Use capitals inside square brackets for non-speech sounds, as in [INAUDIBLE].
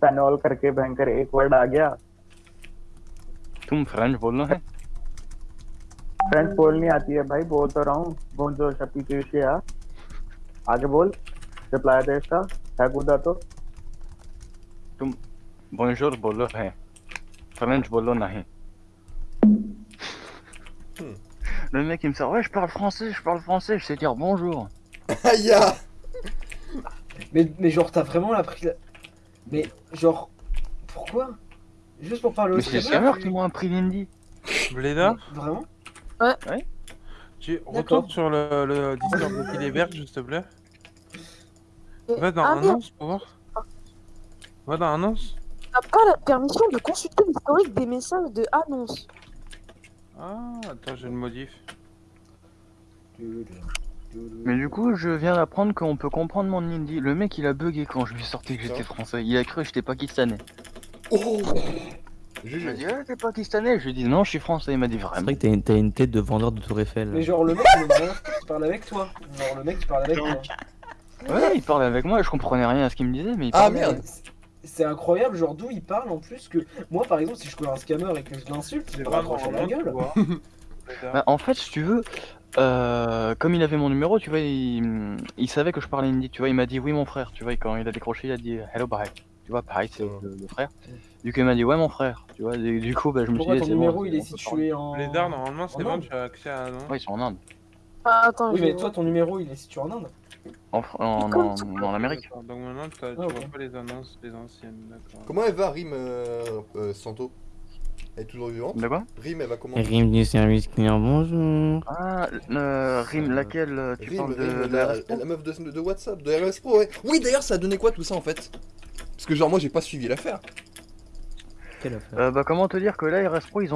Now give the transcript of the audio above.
पैनॉल करके भयंकर एक वर्ड आ गया तुम फ्रेंच बोलना है फ्रेंच बोलनी आती है भाई बोल तो रहा हूँ बोंजो शपी केशिया आगे बोल रिप्लाई दे इसका है कूदा तो तुम bonjour बोलो है फ्रेंच बोलो नहीं Le mec il me sort ouais je parle français, je parle français, je sais dire bonjour. Aïe ah. Mais, mais genre, t'as vraiment appris la... Mais genre, pourquoi? Juste pour parler au Mais c'est les scammers qui m'ont appris l'indie. Bléda, Vraiment? Tu D'accord. retournes sur le, le Discord de Philibert, s'il te plaît. Va dans Ah, annonce pour voir. Va dans annonce. n'a pas la permission de consulter l'historique des messages de annonce. Ah, attends, je le modifie. Mais du coup je viens d'apprendre qu'on peut comprendre mon indie. Le mec il a bugué quand je lui ai sorti que j'étais français. Il a cru que j'étais pakistanais. Oh Il m'a GG. dit ouais t'es pakistanais. Je lui ai dit non je suis français. Il m'a dit C'est vraiment. vrai que t'as une, tête de vendeur de Tour Eiffel. Mais genre, le mec, il vraiment qui parle avec toi. Genre, le mec qui parle avec toi. Ouais il parlait avec moi, je comprenais rien à ce qu'il me disait mais il Ah merde C'est incroyable, genre d'où il parle en plus que moi par exemple si je connais un scammer et que je l'insulte, il C'est va vraiment la gueule. quoi. Bléda. [LAUGHS] Bah, en fait, si tu veux, euh, comme il avait mon numéro, tu vois, il, il savait que je parlais hindi, tu vois, il m'a dit oui mon frère, tu vois, et quand il a décroché, il a dit hello bye, tu vois, pareil, c'est le, le frère. Du coup, il m'a dit ouais mon frère, tu vois, et du coup, bah, je me suis Pourquoi dit, ton c'est bon, numéro c'est il est bon, on peut parler. situé en. Blédard, normalement, c'est en bon, Inde tu as accès à l'annonce. Ouais, ils sont en Inde, Ah, attends, Oui je- mais toi ton numéro il est situé en Inde. en, Fr- en, comme en, en Amérique. D'accord, Donc maintenant, t'as- tu Ah, vois ok. pas les annonces, les anciennes, d'accord. Comment elle va, Rim euh, euh, Santo? Elle est toujours vivante De quoi Rim, elle va comment Rime du service client, bonjour. Ah, euh, Rim, laquelle euh, Tu Rim, parles de, Rim, de la, meuf de, de WhatsApp, de RS Pro, ouais. Oui, d'ailleurs, ça a donné quoi tout ça en fait? Parce que genre, moi j'ai pas suivi l'affaire. Quelle affaire? Euh, Bah, comment te dire que là, RS Pro, ils ont